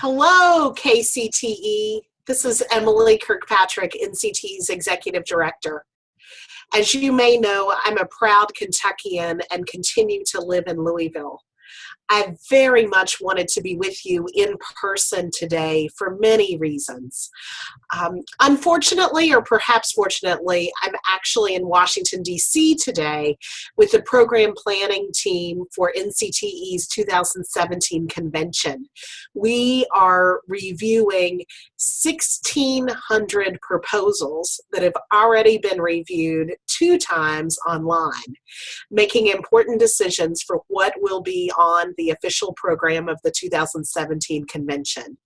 Hello, KCTE. This is Emily Kirkpatrick, NCTE's Executive Director. As you may know, I'm a proud Kentuckian and continue to live in Louisville. I very much wanted to be with you in person today for many reasons. Um, unfortunately, or perhaps fortunately, I'm actually in Washington, D.C. today with the program planning team for NCTE's 2017 convention. We are reviewing 1,600 proposals that have already been reviewed two times online, making important decisions for what will be on the official program of the 2017 convention.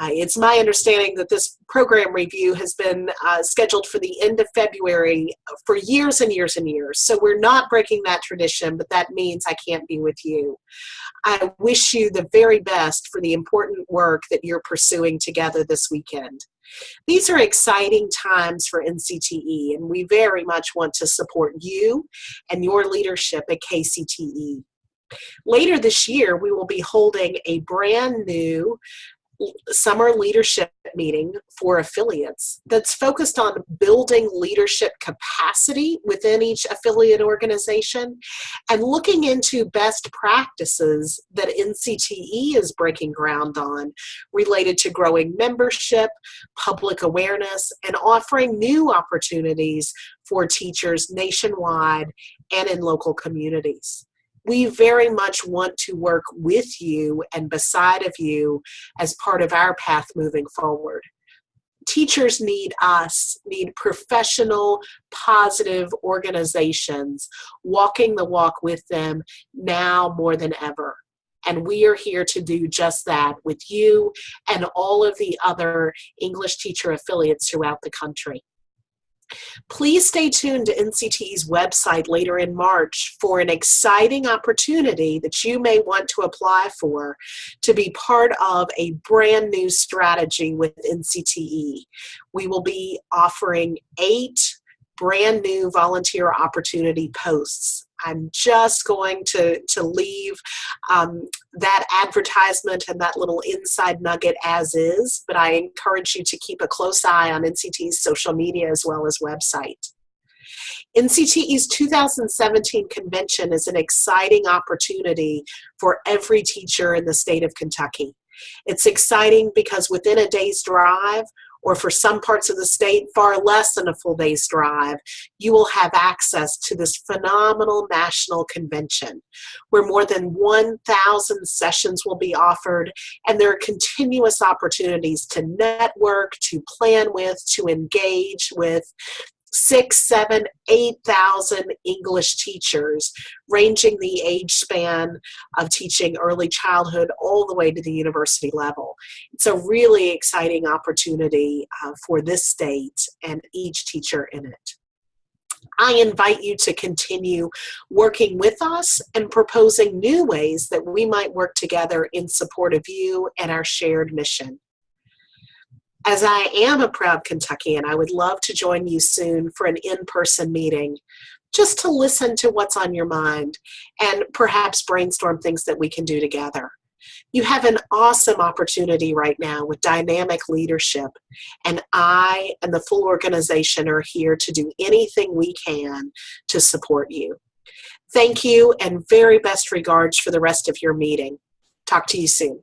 Uh, it's my understanding that this program review has been uh, scheduled for the end of February for years and years and years. So we're not breaking that tradition, but that means I can't be with you. I wish you the very best for the important work that you're pursuing together this weekend. These are exciting times for NCTE, and we very much want to support you and your leadership at KCTE. Later this year, we will be holding a brand new summer leadership meeting for affiliates that's focused on building leadership capacity within each affiliate organization and looking into best practices that NCTE is breaking ground on related to growing membership, public awareness, and offering new opportunities for teachers nationwide and in local communities we very much want to work with you and beside of you as part of our path moving forward. Teachers need us, need professional, positive organizations walking the walk with them now more than ever. And we are here to do just that with you and all of the other English teacher affiliates throughout the country. Please stay tuned to NCTE's website later in March for an exciting opportunity that you may want to apply for to be part of a brand new strategy with NCTE. We will be offering eight brand new volunteer opportunity posts. I'm just going to, to leave um, that advertisement and that little inside nugget as is, but I encourage you to keep a close eye on NCT's social media as well as website. NCTE's 2017 convention is an exciting opportunity for every teacher in the state of Kentucky. It's exciting because within a day's drive, or for some parts of the state, far less than a full day's drive, you will have access to this phenomenal national convention where more than 1,000 sessions will be offered and there are continuous opportunities to network, to plan with, to engage with, six, seven, eight thousand English teachers, ranging the age span of teaching early childhood all the way to the university level. It's a really exciting opportunity uh, for this state and each teacher in it. I invite you to continue working with us and proposing new ways that we might work together in support of you and our shared mission. As I am a proud Kentuckian, I would love to join you soon for an in-person meeting just to listen to what's on your mind and perhaps brainstorm things that we can do together. You have an awesome opportunity right now with dynamic leadership, and I and the full organization are here to do anything we can to support you. Thank you and very best regards for the rest of your meeting. Talk to you soon.